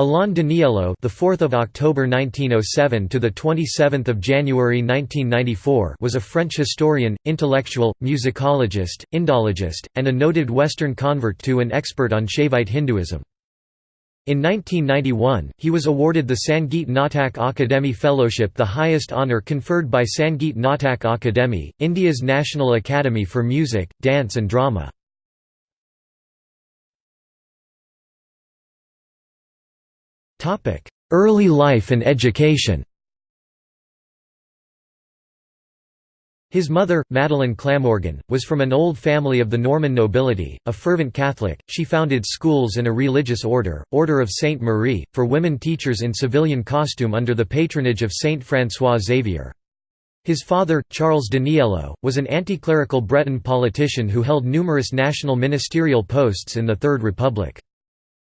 Alain Danielou, the 4th of October 1907 to the 27th of January 1994, was a French historian, intellectual, musicologist, Indologist, and a noted Western convert to and expert on Shaivite Hinduism. In 1991, he was awarded the Sangeet Natak Akademi Fellowship the highest honour conferred by Sangeet Natak Akademi, India's National Academy for Music, Dance and Drama. Early life and education His mother, Madeleine Clamorgan, was from an old family of the Norman nobility, a fervent Catholic. She founded schools and a religious order, Order of Sainte Marie, for women teachers in civilian costume under the patronage of Saint François Xavier. His father, Charles Danielou, was an anti-clerical Breton politician who held numerous national ministerial posts in the Third Republic.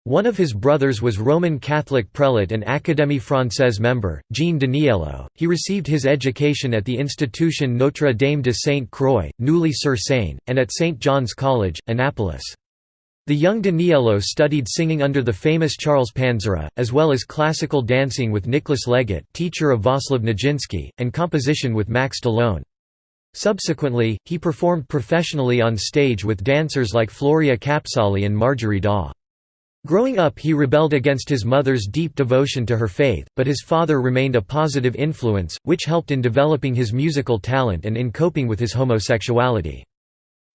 One of his brothers was Roman Catholic prelate and Académie Française member, Jean Danielou. He received his education at the institution Notre Dame de Sainte-Croix, Neuilly-sur-Seine, and at St. John's College, Annapolis. The young Danielou studied singing under the famous Charles Panzéra, as well as classical dancing with Nicholas Legat teacher of Václav Nijinsky, and composition with Max d'Ollone. Subsequently, he performed professionally on stage with dancers like Floria Capsali and Marjorie Daw. Growing up he rebelled against his mother's deep devotion to her faith, but his father remained a positive influence, which helped in developing his musical talent and in coping with his homosexuality.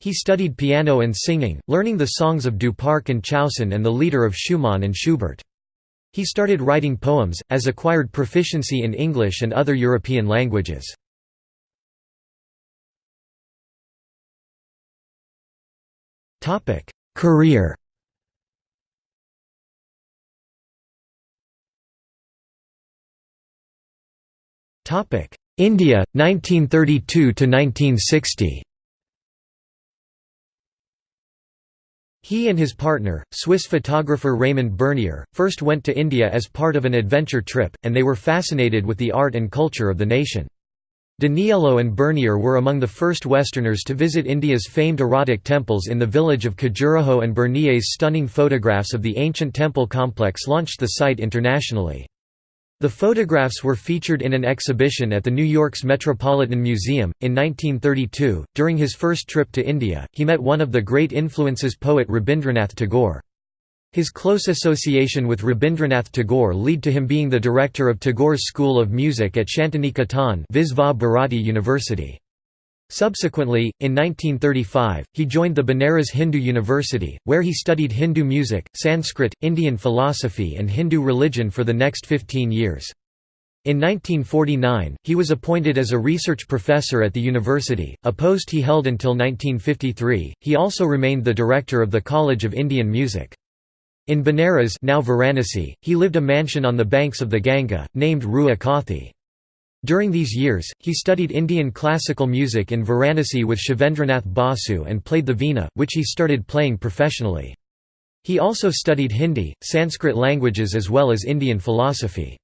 He studied piano and singing, learning the songs of Duparc and Chausson and the lieder of Schumann and Schubert. He started writing poems, as acquired proficiency in English and other European languages. Career India 1932 to 1960 He and his partner, Swiss photographer Raymond Bernier, first went to India as part of an adventure trip, and they were fascinated with the art and culture of the nation. Danielou and Bernier were among the first Westerners to visit India's famed erotic temples in the village of Khajuraho and Bernier's stunning photographs of the ancient temple complex launched the site internationally. The photographs were featured in an exhibition at the New York's Metropolitan Museum. In 1932, during his first trip to India, he met one of the great influences poet Rabindranath Tagore. His close association with Rabindranath Tagore led to him being the director of Tagore's School of Music at Shantiniketan Visva Bharati University. Subsequently, in 1935, he joined the Banaras Hindu University, where he studied Hindu music, Sanskrit, Indian philosophy and Hindu religion for the next 15 years. In 1949, he was appointed as a research professor at the university, a post he held until 1953. He also remained the director of the College of Indian Music. In Banaras now Varanasi, he lived a mansion on the banks of the Ganga, named Rewa Kothi. During these years, he studied Indian classical music in Varanasi with Shivendranath Basu and played the veena, which he started playing professionally. He also studied Hindi, Sanskrit languages as well as Indian philosophy.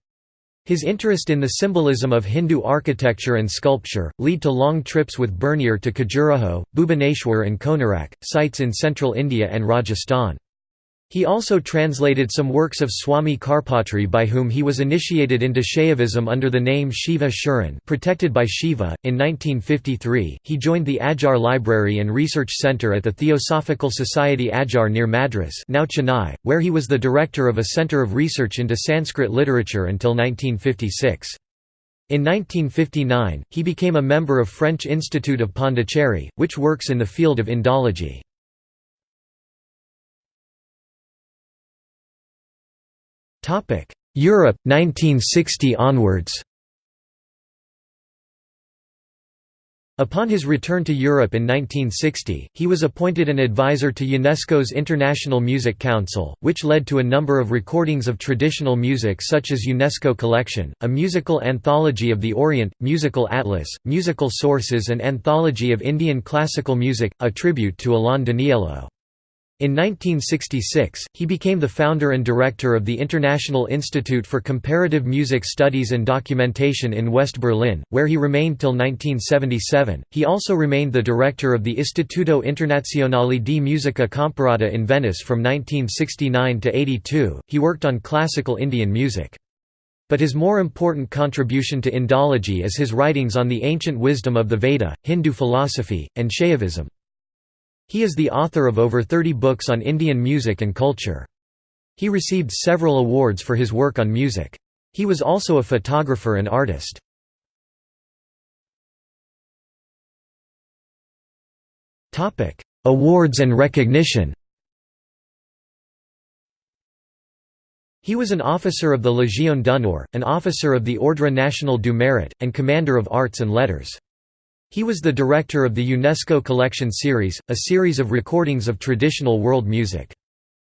His interest in the symbolism of Hindu architecture and sculpture, lead to long trips with Bernier to Khajuraho, Bhubaneswar and Konarak, sites in central India and Rajasthan. He also translated some works of Swami Karpatri by whom he was initiated into Shaivism under the name Shiva Sharan protected by Shiva. In 1953, he joined the Adyar Library and Research Centre at the Theosophical Society Adyar near Madras now Chennai, where he was the director of a centre of research into Sanskrit literature until 1956. In 1959, he became a member of French Institute of Pondicherry, which works in the field of Indology. Europe 1960 onwards Upon his return to Europe in 1960, he was appointed an advisor to UNESCO's International Music Council, which led to a number of recordings of traditional music such as UNESCO Collection, a musical anthology of the Orient, musical atlas, musical sources and anthology of Indian classical music, a tribute to Alain Danielou. In 1966, he became the founder and director of the International Institute for Comparative Music Studies and Documentation in West Berlin, where he remained till 1977. He also remained the director of the Istituto Internazionale di Musica Comparata in Venice from 1969 to 82. He worked on classical Indian music. But his more important contribution to Indology is his writings on the ancient wisdom of the Veda, Hindu philosophy, and Shaivism. He is the author of over 30 books on Indian music and culture. He received several awards for his work on music. He was also a photographer and artist. Awards and recognition He was an officer of the Légion d'honneur, an officer of the Ordre National du Mérite, and Commander of Arts and Letters. He was the director of the UNESCO Collection Series, a series of recordings of traditional world music.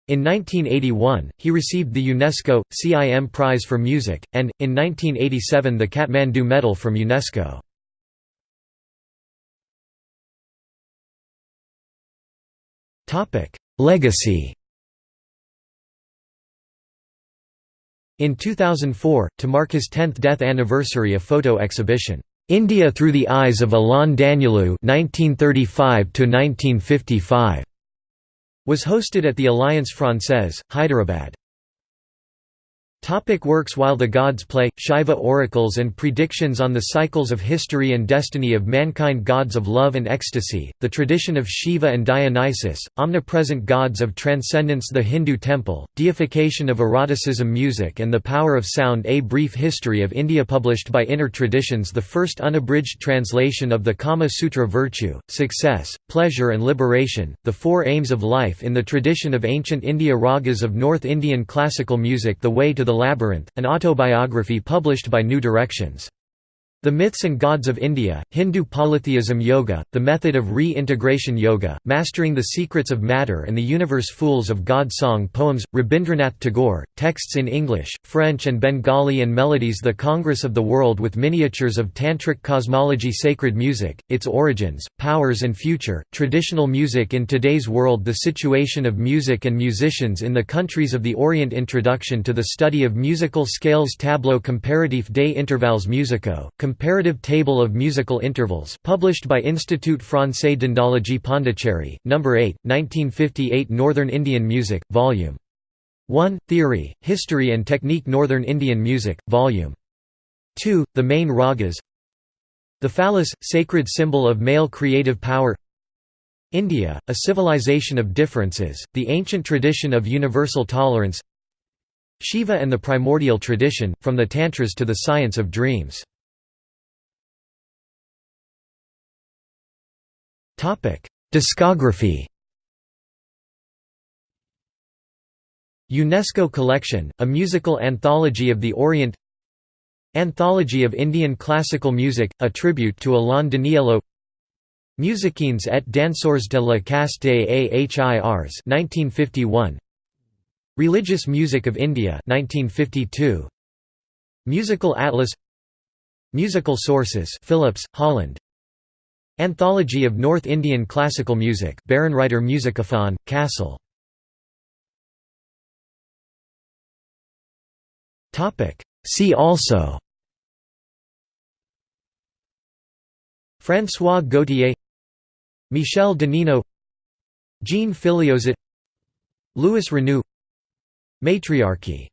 In 1981, he received the UNESCO, CIM Prize for Music, and, in 1987 the Kathmandu Medal from UNESCO. Legacy In 2004, to mark his 10th death anniversary a photo exhibition, India Through the Eyes of Alain Danielou (1935–1955) was hosted at the Alliance Française, Hyderabad. Topic works While the Gods Play, Shiva Oracles and Predictions on the Cycles of History and Destiny of Mankind Gods of Love and Ecstasy, The Tradition of Shiva and Dionysus, Omnipresent Gods of Transcendence The Hindu Temple, Deification of Eroticism Music and the Power of Sound A Brief History of India Published by Inner Traditions The first unabridged translation of the Kama Sutra Virtue, Success, Pleasure and Liberation, The Four Aims of Life in the Tradition of Ancient India Ragas of North Indian Classical Music The Way to the Labyrinth, an autobiography published by New Directions. The Myths and Gods of India, Hindu Polytheism Yoga, The Method of Re-Integration Yoga, Mastering the Secrets of Matter and the Universe Fools of God Song Poems, Rabindranath Tagore, texts in English, French and Bengali and melodies The Congress of the World with miniatures of Tantric cosmology Sacred music, its origins, powers and future, traditional music in today's world The situation of music and musicians in the countries of the Orient Introduction to the study of musical scales Tableau comparatif des Intervals musicaux, Comparative Table of Musical Intervals published by Institut Français d'Indologie Pondicherry, No. 8, 1958 Northern Indian Music, Vol. 1, Theory, History and Technique Northern Indian Music, Vol. 2, The Main Ragas The phallus, sacred symbol of male creative power India, a civilization of differences, the ancient tradition of universal tolerance Shiva and the primordial tradition, from the Tantras to the science of dreams Discography UNESCO Collection, a musical anthology of the Orient Anthology of Indian Classical Music, a tribute to Alain Danielou Musiciens et danseurs de la caste AHIRs 1951 Religious Music of India 1952 Musical Atlas Musical Sources Philips, Holland Anthology of North Indian Classical Music Bärenreiter Musikaphon, Kassel See also. François Gautier. Michel Danino Jean Filliozat Louis Renou. Matriarchy